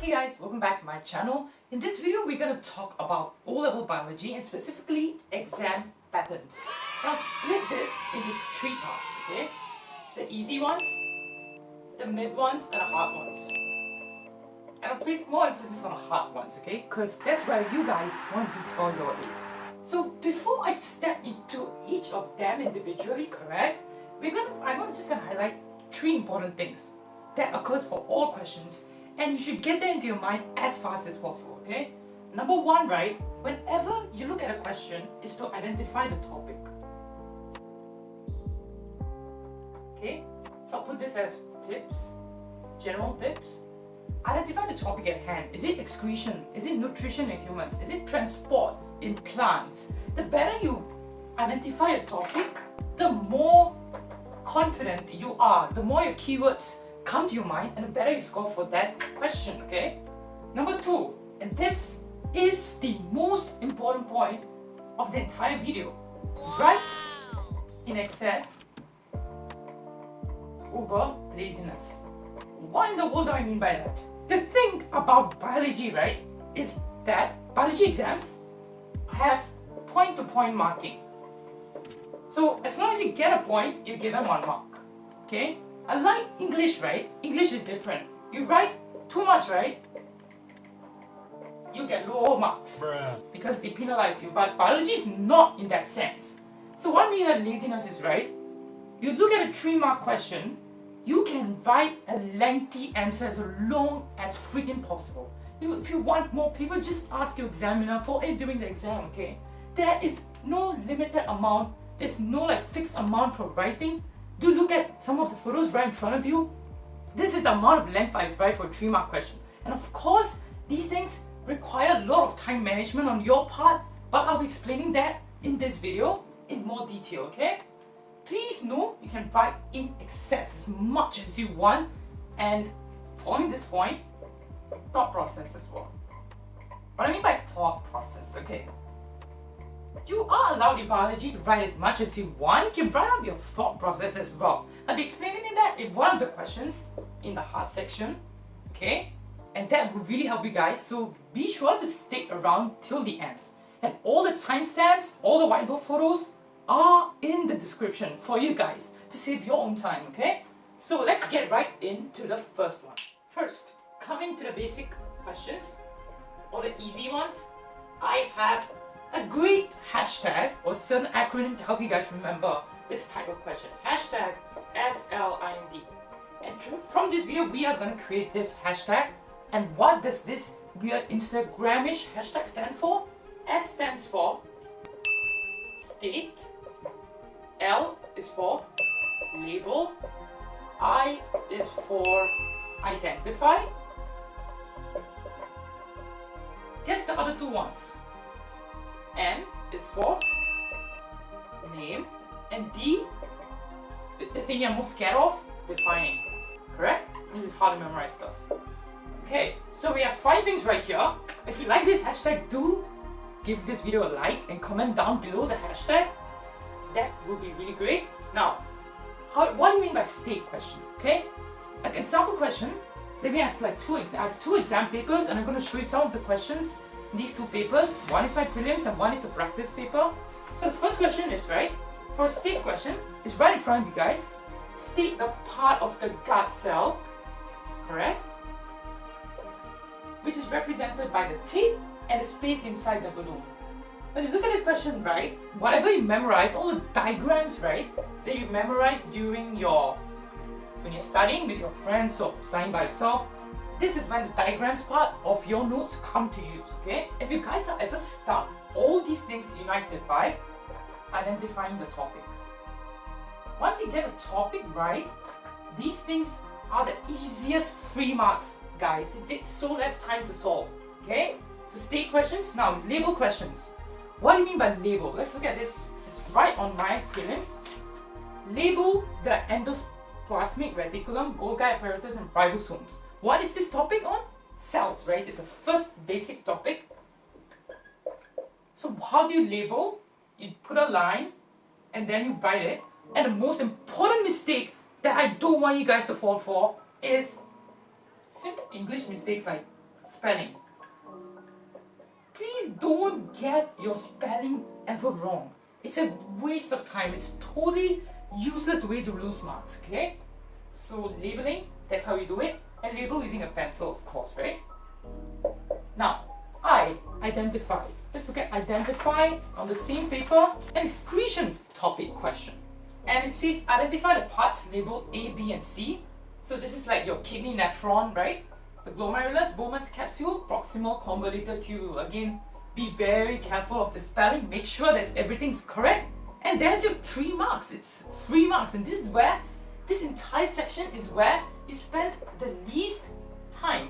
Hey guys, welcome back to my channel. In this video, we're going to talk about O-level biology and specifically exam patterns. I'll split this into three parts, okay? The easy ones, the mid ones, and the hard ones. And I'll place more emphasis on the hard ones, okay? Because that's where you guys want to score your A's. So before I step into each of them individually, correct? We're gonna, I'm gonna just gonna highlight three important things that occurs for all questions and you should get that into your mind as fast as possible, okay? Number one, right, whenever you look at a question, is to identify the topic. Okay, so I'll put this as tips, general tips. Identify the topic at hand. Is it excretion? Is it nutrition in humans? Is it transport in plants? The better you identify a topic, the more confident you are, the more your keywords come to your mind and the better you score for that question, okay? Number two, and this is the most important point of the entire video. Write in excess over laziness. What in the world do I mean by that? The thing about biology, right, is that biology exams have point-to-point -point marking. So as long as you get a point, you get them one mark. Okay? Unlike English, right? English is different. You write too much, right? You get lower marks Bruh. because they penalize you. But biology is not in that sense. So what means that laziness is right? You look at a three mark question, you can write a lengthy answer as long as freaking possible. If you want more people, just ask your examiner for it during the exam, okay? There is no limited amount, there's no like fixed amount for writing do look at some of the photos right in front of you. This is the amount of length I write for a 3 mark question. And of course, these things require a lot of time management on your part, but I'll be explaining that in this video in more detail, okay? Please know you can write in excess as much as you want and following this point, thought process as well. What I mean by thought process, okay? You are allowed in biology to write as much as you want. You can write out your thought process as well. I'll be explaining that in one of the questions in the hard section. Okay? And that will really help you guys. So be sure to stick around till the end. And all the timestamps, all the whiteboard photos are in the description for you guys to save your own time, okay? So let's get right into the first one. First, coming to the basic questions, or the easy ones, I have a great hashtag or certain acronym to help you guys remember this type of question. Hashtag SLIND. And from this video, we are going to create this hashtag. And what does this weird Instagramish hashtag stand for? S stands for state, L is for label, I is for identify. Guess the other two ones. N is for name and D, the thing you're most scared of, defining. Correct? This is hard to memorize stuff. Okay, so we have five things right here. If you like this hashtag, do give this video a like and comment down below the hashtag. That would be really great. Now, how, what do you mean by state question? Okay, an example question. Let me have like two. I have two exam papers, and I'm going to show you some of the questions these two papers. One is my prelims and one is a practice paper. So the first question is, right, for a state question, it's right in front of you guys. State the part of the gut cell, correct? Which is represented by the tip and the space inside the balloon. When you look at this question, right, whatever you memorize, all the diagrams, right, that you memorize during your, when you're studying with your friends or studying by yourself, this is when the diagrams part of your notes come to use, okay? If you guys are ever stuck, all these things united by identifying the topic. Once you get a topic right, these things are the easiest free marks, guys. It takes so less time to solve, okay? So state questions, now label questions. What do you mean by label? Let's look at this. It's right on my prelims. Label the endoplasmic reticulum, Golgi apparatus, and ribosomes. What is this topic on? Cells, right? It's the first basic topic. So how do you label? You put a line and then you write it. And the most important mistake that I don't want you guys to fall for is simple English mistakes like spelling. Please don't get your spelling ever wrong. It's a waste of time. It's totally useless way to lose marks, okay? So labeling, that's how you do it. And label using a pencil, of course, right? Now, I identify. Let's look at identify on the same paper, an excretion topic question. And it says identify the parts labeled A, B, and C. So this is like your kidney nephron, right? The glomerulus, Bowman's capsule, proximal convoluted tubule. Again, be very careful of the spelling. Make sure that everything's correct. And there's your three marks. It's three marks. And this is where, this entire section is where you spend the least time.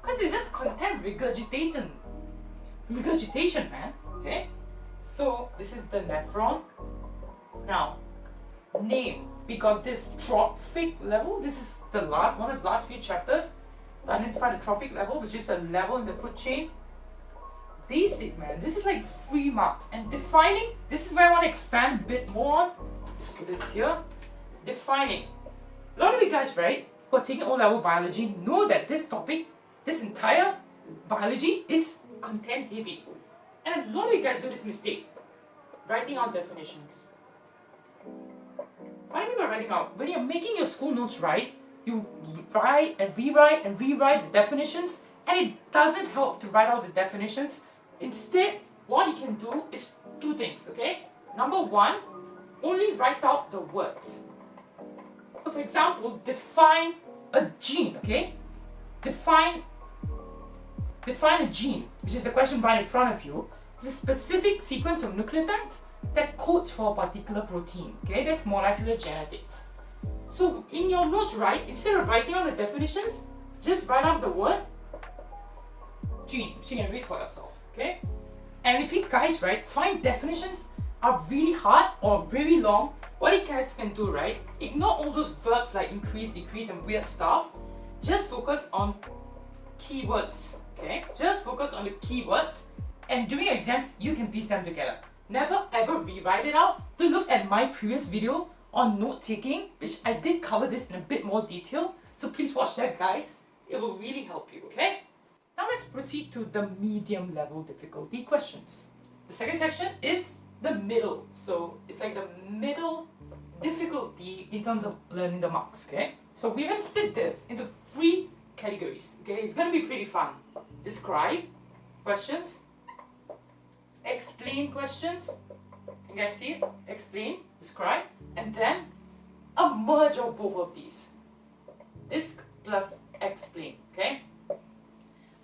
Because it's just content regurgitation. Regurgitation, man. Okay? So, this is the nephron. Now, name. We got this trophic level. This is the last one of the last few chapters. To identify the trophic level, which is a level in the food chain basic, man. This is like three marks. And defining, this is where I want to expand a bit more. Just put this here. Defining. A lot of you guys, right, who are taking O-level biology know that this topic, this entire biology is content heavy. And a lot of you guys do this mistake. Writing out definitions. What do I mean by writing out? When you're making your school notes right, you write and rewrite and rewrite the definitions and it doesn't help to write out the definitions Instead, what you can do is two things, okay? Number one, only write out the words. So for example, define a gene, okay? Define define a gene, which is the question right in front of you. It's a specific sequence of nucleotides that codes for a particular protein, okay? That's molecular genetics. So in your notes, right, instead of writing out the definitions, just write out the word gene, which you can read for yourself okay? And if you guys, right, find definitions are really hard or very long, what you guys can do, right, ignore all those verbs like increase, decrease and weird stuff. Just focus on keywords, okay? Just focus on the keywords and during exams, you can piece them together. Never ever rewrite it out. To look at my previous video on note taking, which I did cover this in a bit more detail. So please watch that guys. It will really help you, okay? Now let's proceed to the medium level difficulty questions. The second section is the middle. So it's like the middle difficulty in terms of learning the marks, okay? So we're gonna split this into three categories, okay? It's gonna be pretty fun. Describe questions, explain questions, can you guys see it? Explain, describe, and then a merge of both of these. Disc plus explain, okay?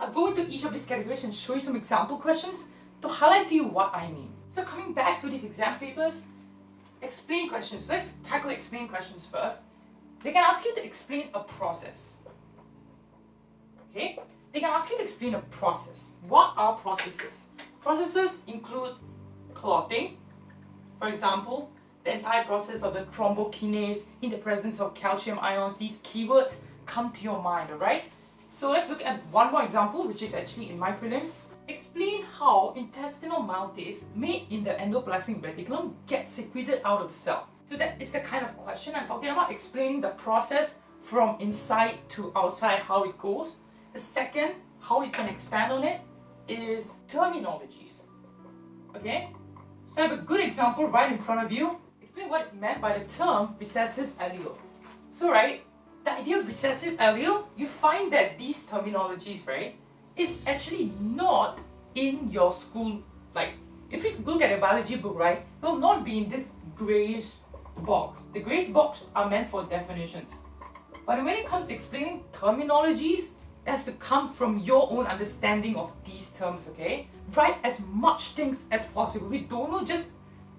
I'll go into each of these categories and show you some example questions to highlight to you what I mean. So coming back to these exam papers, explain questions. Let's tackle explain questions first. They can ask you to explain a process. Okay? They can ask you to explain a process. What are processes? Processes include clotting, for example, the entire process of the thrombokinase in the presence of calcium ions. These keywords come to your mind, alright? So let's look at one more example, which is actually in my prelims. Explain how intestinal maltase made in the endoplasmic reticulum gets secreted out of the cell. So that is the kind of question I'm talking about, explaining the process from inside to outside, how it goes. The second, how you can expand on it, is terminologies. Okay? So I have a good example right in front of you. Explain what is meant by the term recessive allele. So right, the idea of recessive allele, you find that these terminologies, right, is actually not in your school, like, if you look at a biology book, right, it will not be in this grayish box. The grayish box are meant for definitions. But when it comes to explaining terminologies, it has to come from your own understanding of these terms, okay? Write as much things as possible. If you don't know, just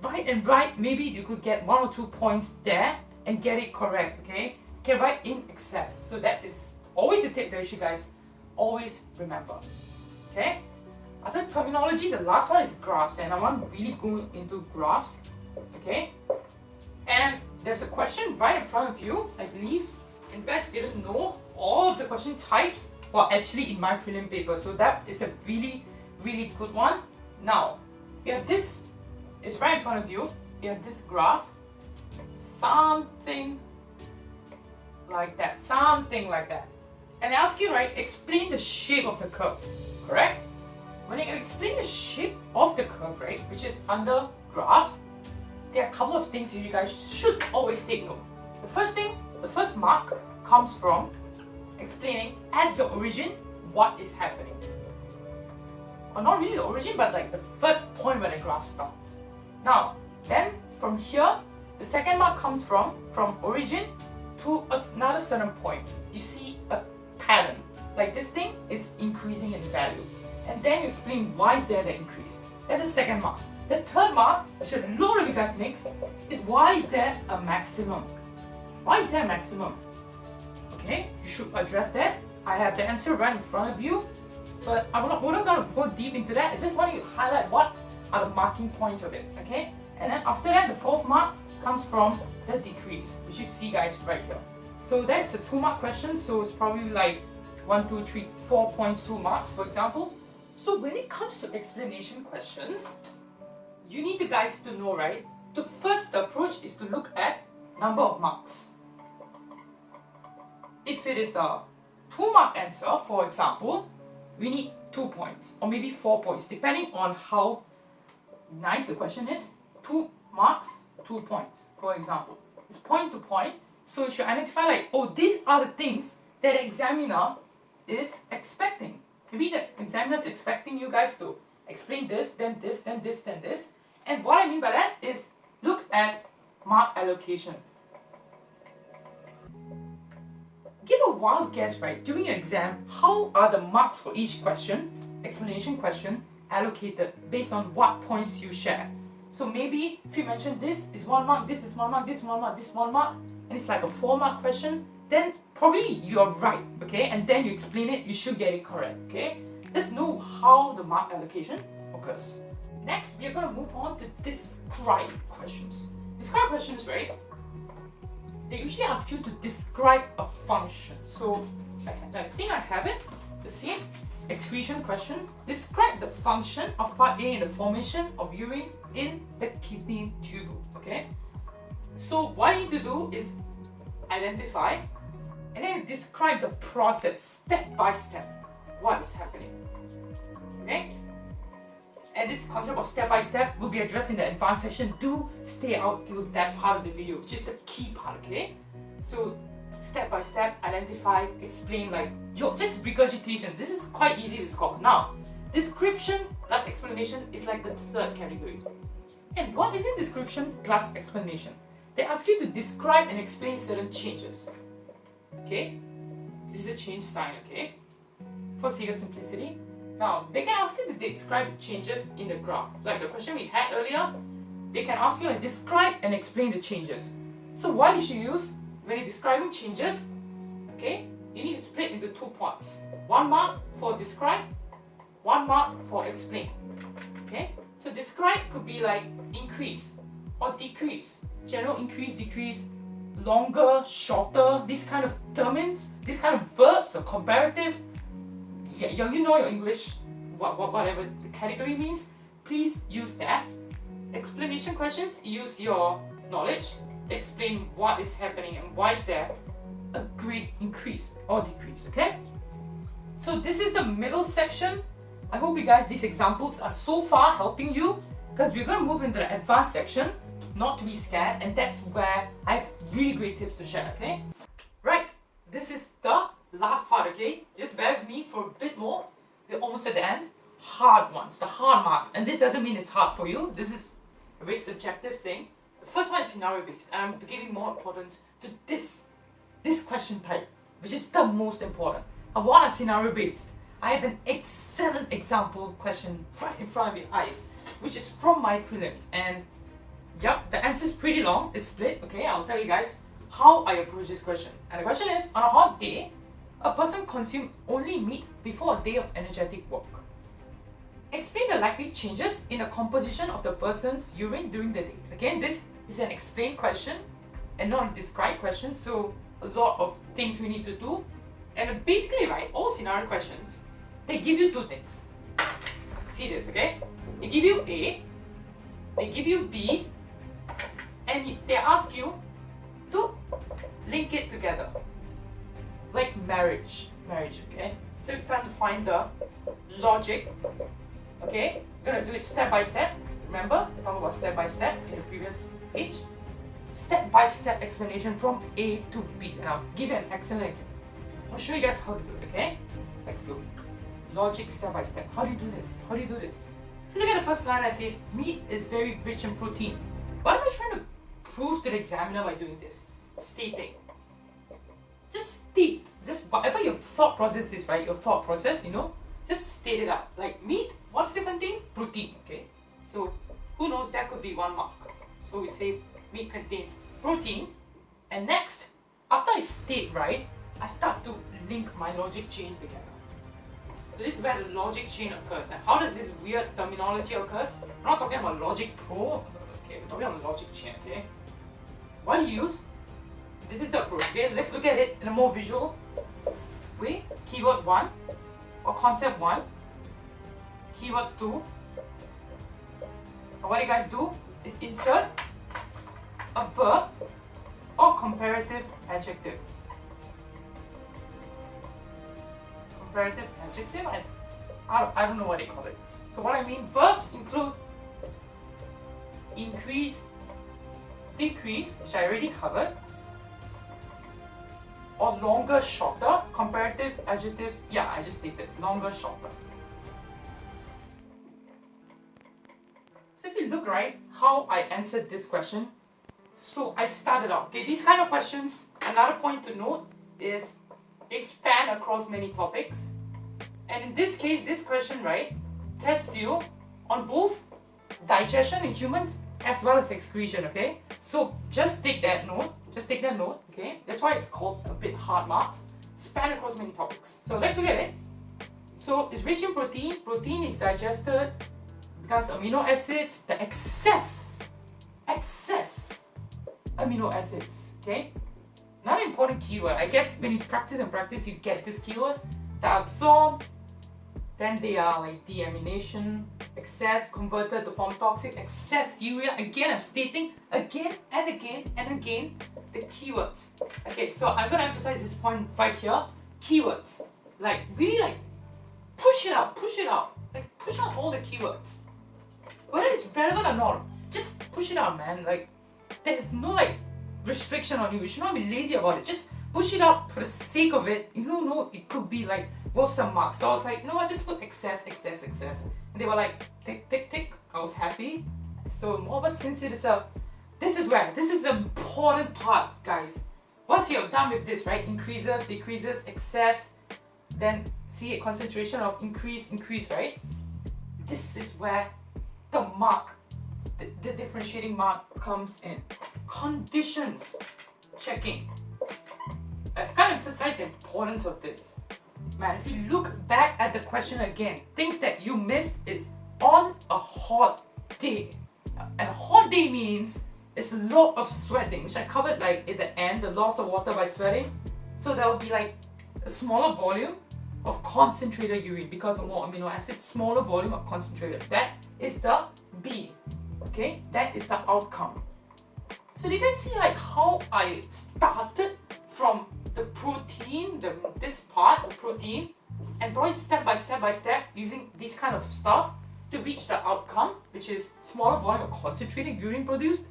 write and write. Maybe you could get one or two points there and get it correct, okay? can write in excess. So that is always a tip that you guys always remember. Okay? After terminology, the last one is graphs and I want to really go into graphs. Okay? And there's a question right in front of you, I believe. And guys didn't know all of the question types were actually in my prelim paper. So that is a really, really good one. Now, you have this, it's right in front of you. You have this graph. Something like that, something like that. And ask you, right, explain the shape of the curve, correct? When I explain the shape of the curve, right, which is under graphs, there are a couple of things you guys should always take note. The first thing, the first mark comes from explaining at the origin what is happening. Or not really the origin, but like the first point where the graph starts. Now, then from here, the second mark comes from from origin to another certain point. You see a pattern. Like this thing is increasing in value. And then you explain why is there the increase. That's the second mark. The third mark, which a lot of you guys mix, is why is there a maximum? Why is there a maximum? Okay, you should address that. I have the answer right in front of you, but I'm not, we're not going to go deep into that. I just want you to highlight what are the marking points of it, okay? And then after that, the fourth mark comes from the decrease, which you see guys right here. So that's a two mark question, so it's probably like one, two, three, four points, two marks, for example. So when it comes to explanation questions, you need the guys to know, right? The first approach is to look at number of marks. If it is a two mark answer, for example, we need two points or maybe four points, depending on how nice the question is. Two marks, two points, for example. It's point to point, so you should identify like, oh, these are the things that examiner is expecting. Maybe the examiner is expecting you guys to explain this, then this, then this, then this. And what I mean by that is look at mark allocation. Give a wild guess, right? During your exam, how are the marks for each question, explanation question, allocated based on what points you share? So maybe if you mention this is one mark, this is one mark, this one mark, this one mark, and it's like a four mark question, then probably you're right, okay? And then you explain it, you should get it correct, okay? Let's know how the mark allocation occurs. Next, we are going to move on to describe questions. Describe questions, right? They usually ask you to describe a function. So I, think I have it. The same excretion question. Describe the function of part A in the formation of urine in the kidney tubule. Okay. So what you need to do is identify and then describe the process step by step. What is happening? Okay. And this concept of step by step will be addressed in the advanced section. Do stay out till that part of the video, which is the key part, okay? So step by step, identify, explain like your just regurgitation. This is quite easy to score. Now, description plus explanation is like the third category. And what is in description plus explanation? They ask you to describe and explain certain changes. Okay? This is a change sign, okay? For sake of simplicity. Now, they can ask you to describe the changes in the graph. Like the question we had earlier, they can ask you to describe and explain the changes. So what you should use when you're describing changes, okay, you need to split into two parts. One mark for describe, one mark for explain. Okay, so describe could be like increase or decrease, general increase, decrease, longer, shorter, this kind of terms, this kind of verbs or comparative yeah, you know your English, what, what, whatever the category means, please use that. Explanation questions, use your knowledge to explain what is happening and why is there a great increase or decrease, okay? So this is the middle section. I hope you guys, these examples are so far helping you because we're going to move into the advanced section, not to be scared, and that's where I have really great tips to share, okay? Right, this is the last part, okay? Just bear with me for a bit more. We're almost at the end. Hard ones, the hard marks. And this doesn't mean it's hard for you. This is a very subjective thing. The first one is scenario based, and I'm giving more importance to this, this question type, which is the most important. I want a scenario based. I have an excellent example question right in front of your eyes, which is from my prelims. And yep, the answer is pretty long. It's split, okay? I'll tell you guys how I approach this question. And the question is, on a hot day, a person consumes only meat before a day of energetic work. Explain the likely changes in the composition of the person's urine during the day. Again, this is an explain question and not a describe question, so a lot of things we need to do. And basically, right, all scenario questions, they give you two things. See this, okay? They give you A, they give you B, and they ask you to link it together like marriage. marriage, okay? So it's time to find the logic, okay? We're gonna do it step by step. Remember, we talked about step by step in the previous page. Step by step explanation from A to B. And I'll give you an excellent. I'll show you guys how to do it, okay? Let's go. Logic step by step. How do you do this? How do you do this? If you look at the first line, I say meat is very rich in protein. What am I trying prove to the examiner by doing this? Stating. Just state. Just whatever your thought process is, right? Your thought process, you know, just state it out. Like meat, what does it contain? Protein. Okay. So who knows? That could be one mark. So we say meat contains protein. And next, after I state right, I start to link my logic chain together. So this is where the logic chain occurs. And how does this weird terminology occurs? I'm not talking about logic pro. Okay, we're talking about logic chain. Okay. You use? This is the approach. Okay, let's look at it in a more visual way. Keyword one or concept one. Keyword two. And what you guys do is insert a verb or comparative adjective. Comparative adjective? I, I don't know what they call it. So what I mean, verbs include increase, decrease, which I already covered, or longer, shorter. Comparative adjectives, yeah, I just stated longer, shorter. So if you look right, how I answered this question, so I started out. Okay, these kind of questions, another point to note is they span across many topics. And in this case, this question, right, tests you on both digestion in humans as well as excretion, okay? So just take that note, just take that note, okay? That's why it's called a bit hard marks. Span across many topics. So let's look at it. So it's rich in protein. Protein is digested because amino acids, the excess, excess amino acids, okay? Not an important keyword. I guess when you practice and practice, you get this keyword. They absorb, then they are like deamination, excess converted to form toxic, excess urea. Again, I'm stating again and again and again the keywords. Okay, so I'm gonna emphasize this point right here. Keywords. Like really like push it out, push it out. Like push out all the keywords. Whether it's relevant or not, just push it out, man. Like there's no like restriction on you. You should not be lazy about it. Just push it up for the sake of it. You don't know it could be like worth some marks. So I was like, no, I just put excess, excess, excess. And they were like, tick, tick, tick. I was happy. So more of a since it is a this is where this is the important part, guys. Once you're done with this, right? Increases, decreases, excess, then see a concentration of increase, increase, right? This is where the mark, the, the differentiating mark comes in. Conditions checking. Let's kind of emphasize the importance of this. Man, if you look back at the question again, things that you missed is on a hot day. And a hot day means it's a lot of sweating, which I covered like at the end, the loss of water by sweating. So there will be like a smaller volume of concentrated urine because of more amino acids, smaller volume of concentrated. That is the B. Okay, that is the outcome. So did you guys see like how I started from the protein, the this part, the protein, and brought it step by step by step using this kind of stuff to reach the outcome, which is smaller volume of concentrated urine produced.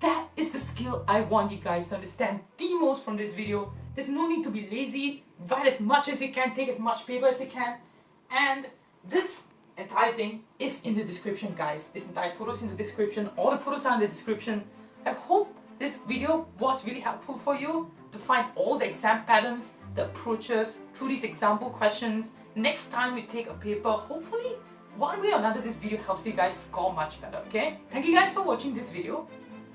That is the skill I want you guys to understand the most from this video. There's no need to be lazy, write as much as you can, take as much paper as you can, and this entire thing is in the description guys. This entire photo is in the description, all the photos are in the description. I hope this video was really helpful for you to find all the exam patterns, the approaches through these example questions. Next time we take a paper, hopefully one way or another this video helps you guys score much better, okay? Thank you guys for watching this video.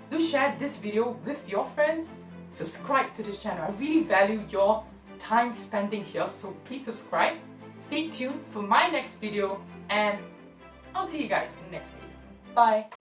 Do share this video with your friends. Subscribe to this channel. I really value your time spending here, so please subscribe. Stay tuned for my next video and I'll see you guys in the next video. Bye!